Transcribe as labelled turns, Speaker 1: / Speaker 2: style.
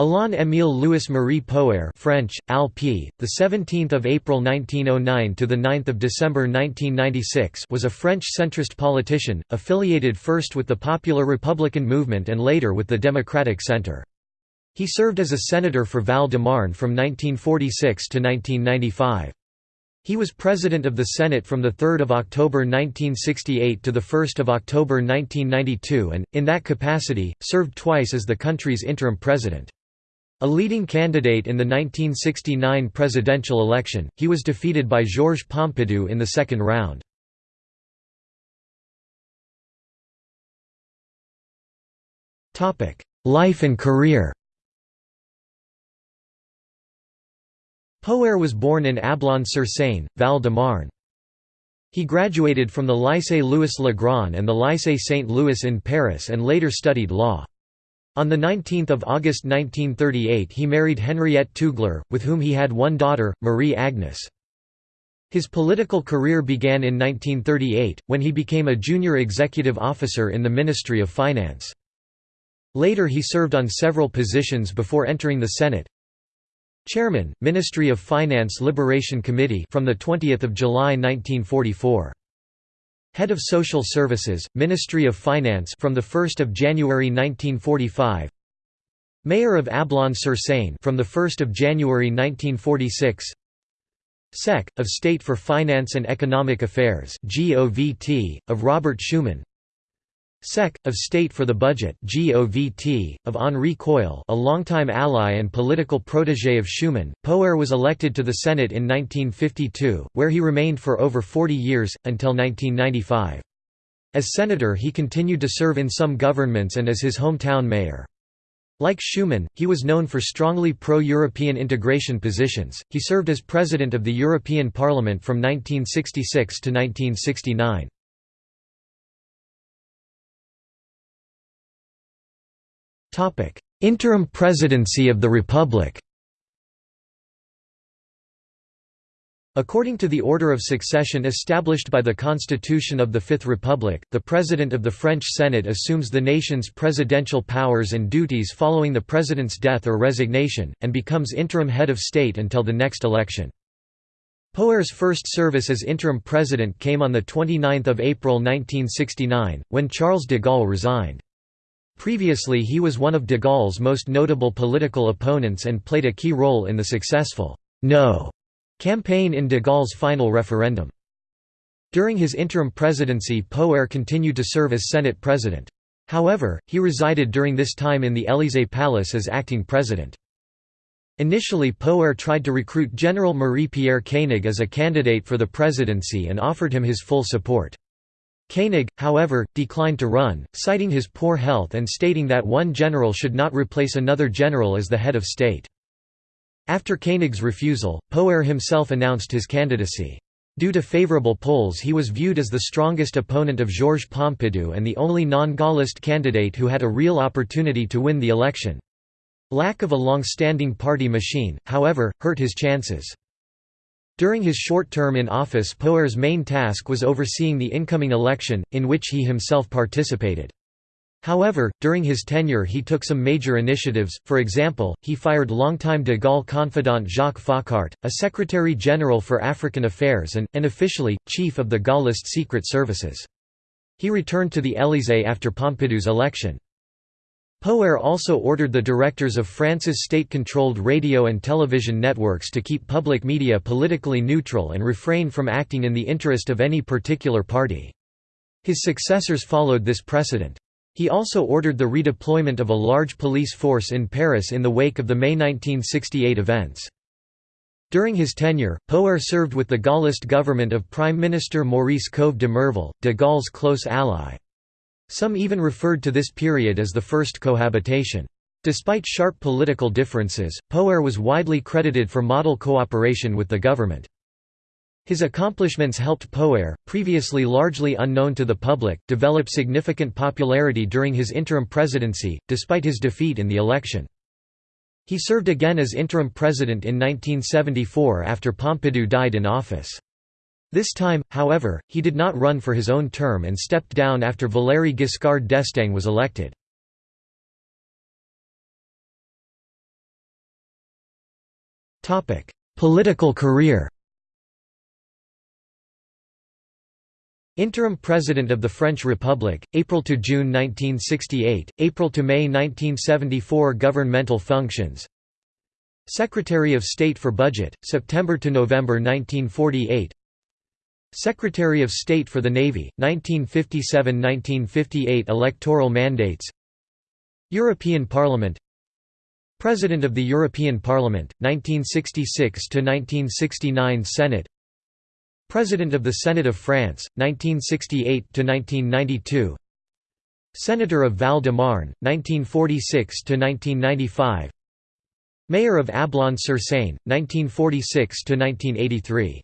Speaker 1: Alain Émile Louis Marie Poher French, Al P., the 17th of April 1909 to the 9th of December 1996 was a French centrist politician, affiliated first with the Popular Republican movement and later with the Democratic Centre. He served as a senator for Val-de-Marne from 1946 to 1995. He was President of the Senate from 3 October 1968 to 1 October 1992 and, in that capacity, served twice as the country's interim president. A leading candidate in the 1969 presidential election, he was defeated by Georges Pompidou in the second round. Life and career Poher was born in Ablon-sur-Seine, Val-de-Marne. He graduated from the Lycée Louis Le Grand and the Lycée Saint-Louis in Paris and later studied law. On 19 August 1938 he married Henriette Tugler, with whom he had one daughter, Marie Agnes. His political career began in 1938, when he became a junior executive officer in the Ministry of Finance. Later he served on several positions before entering the Senate. Chairman, Ministry of Finance Liberation Committee from 20 July 1944. Head of Social Services, Ministry of Finance from the 1st of January 1945. Mayor of Ablon-sur-Seine from the 1st of January 1946. Sec. of State for Finance and Economic Affairs (GOVT) of Robert Schuman. Sec. of State for the Budget (GOVT) of Henri Queuille, a longtime ally and political protégé of Schuman. Poher was elected to the Senate in 1952, where he remained for over 40 years until 1995. As senator, he continued to serve in some governments and as his hometown mayor. Like Schuman, he was known for strongly pro-European integration positions. He served as president of the European Parliament from 1966 to 1969. Interim presidency of the Republic According to the order of succession established by the Constitution of the Fifth Republic, the President of the French Senate assumes the nation's presidential powers and duties following the President's death or resignation, and becomes interim head of state until the next election. Poher's first service as interim president came on 29 April 1969, when Charles de Gaulle resigned. Previously he was one of de Gaulle's most notable political opponents and played a key role in the successful «No» campaign in de Gaulle's final referendum. During his interim presidency Poher continued to serve as Senate president. However, he resided during this time in the Élysée Palace as acting president. Initially Poher tried to recruit General Marie-Pierre Koenig as a candidate for the presidency and offered him his full support. Koenig, however, declined to run, citing his poor health and stating that one general should not replace another general as the head of state. After Koenig's refusal, Poher himself announced his candidacy. Due to favorable polls he was viewed as the strongest opponent of Georges Pompidou and the only non-Gaullist candidate who had a real opportunity to win the election. Lack of a long-standing party machine, however, hurt his chances. During his short term in office Poher's main task was overseeing the incoming election, in which he himself participated. However, during his tenure he took some major initiatives, for example, he fired longtime de Gaulle confidant Jacques Foccart, a Secretary-General for African Affairs and, unofficially, chief of the Gaullist secret services. He returned to the Élysée after Pompidou's election. Poher also ordered the directors of France's state-controlled radio and television networks to keep public media politically neutral and refrain from acting in the interest of any particular party. His successors followed this precedent. He also ordered the redeployment of a large police force in Paris in the wake of the May 1968 events. During his tenure, Poher served with the Gaullist government of Prime Minister Maurice Couve de Murville, de Gaulle's close ally. Some even referred to this period as the first cohabitation. Despite sharp political differences, Poher was widely credited for model cooperation with the government. His accomplishments helped Poher, previously largely unknown to the public, develop significant popularity during his interim presidency, despite his defeat in the election. He served again as interim president in 1974 after Pompidou died in office. This time, however, he did not run for his own term and stepped down after Valéry Giscard d'Estaing was elected. Political career Interim President of the French Republic, April to June 1968, April to May 1974 Governmental functions Secretary of State for Budget, September to November 1948 Secretary of State for the Navy, 1957–1958 electoral mandates European Parliament President of the European Parliament, 1966–1969 Senate President of the Senate of France, 1968–1992 Senator of Val-de-Marne, 1946–1995 Mayor of Ablon-sur-Seine, 1946–1983